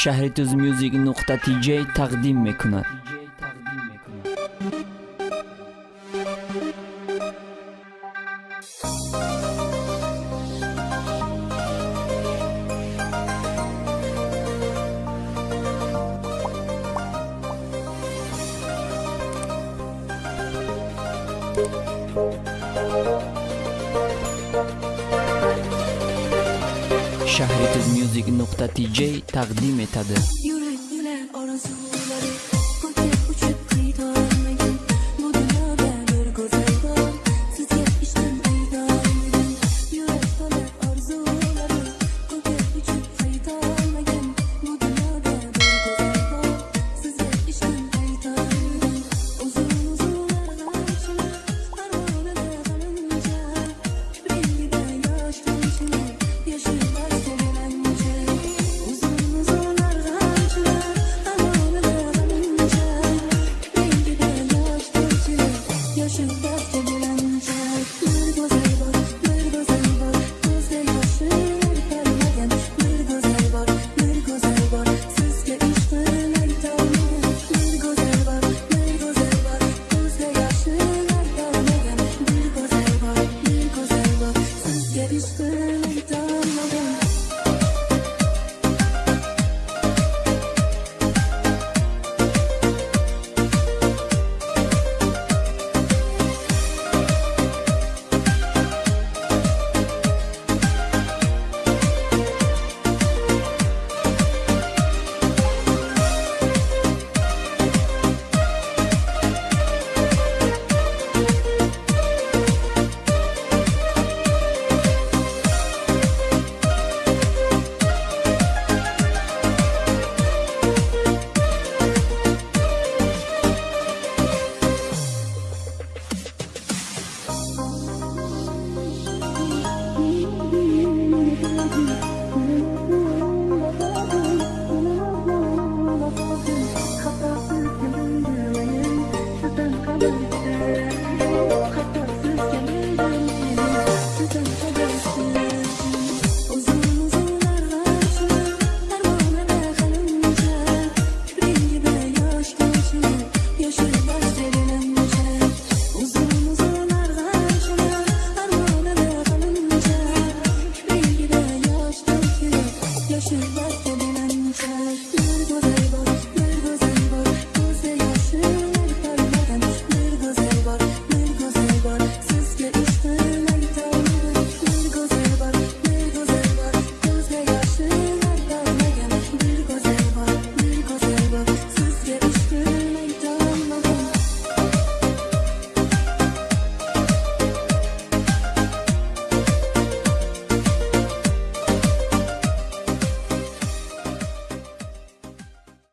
шаҳри туз мюзик нуқта тиҷ тақдим мекунад шаҳри туз мюзик нуқта тиҷ тақдим метад Yürek yürek orası す。Thank you.